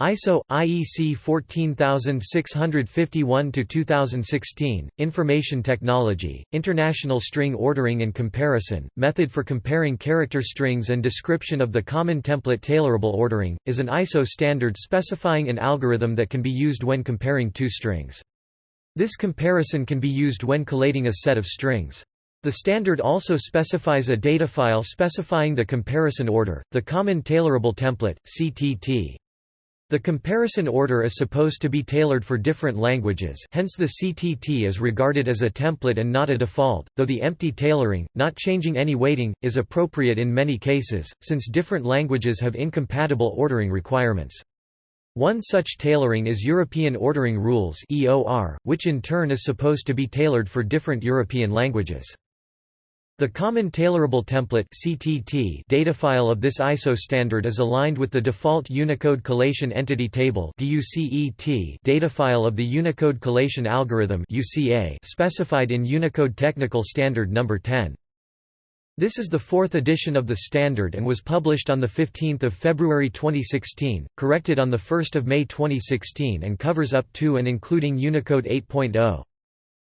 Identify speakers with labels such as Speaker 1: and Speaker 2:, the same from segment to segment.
Speaker 1: ISO IEC 14651 to 2016 Information Technology International String Ordering and Comparison Method for comparing character strings and description of the common template tailorable ordering is an ISO standard specifying an algorithm that can be used when comparing two strings. This comparison can be used when collating a set of strings. The standard also specifies a data file specifying the comparison order, the Common Tailorable Template (CTT). The comparison order is supposed to be tailored for different languages hence the CTT is regarded as a template and not a default, though the empty tailoring, not changing any weighting, is appropriate in many cases, since different languages have incompatible ordering requirements. One such tailoring is European Ordering Rules which in turn is supposed to be tailored for different European languages. The Common Tailorable Template (CTT) datafile of this ISO standard is aligned with the default Unicode Collation Entity Table (DUCET) datafile of the Unicode Collation Algorithm (UCA) specified in Unicode Technical Standard Number 10. This is the fourth edition of the standard and was published on 15 February 2016, corrected on 1 May 2016 and covers up to and including Unicode 8.0.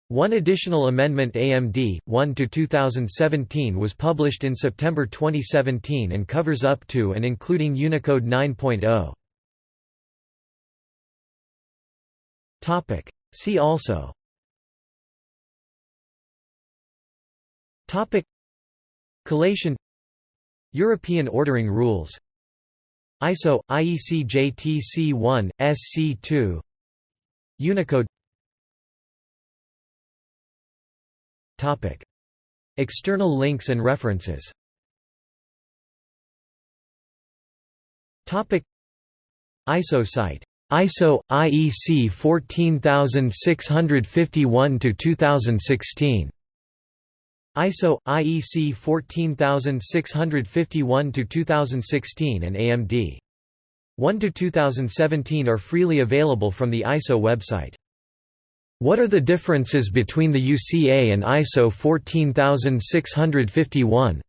Speaker 1: One additional amendment AMD 1 to 2017 was published in September 2017 and covers up to and including Unicode 9.0. Topic. See also. Topic. Collation. European ordering rules. ISO IEC JTC 1 SC2 Unicode Topic. External links and references. Topic. ISO site. ISO IEC 14651 to 2016 ISO IEC 14651 to 2016 and AMD 1 to 2017 are freely available from the ISO website what are the differences between the UCA and ISO 14651?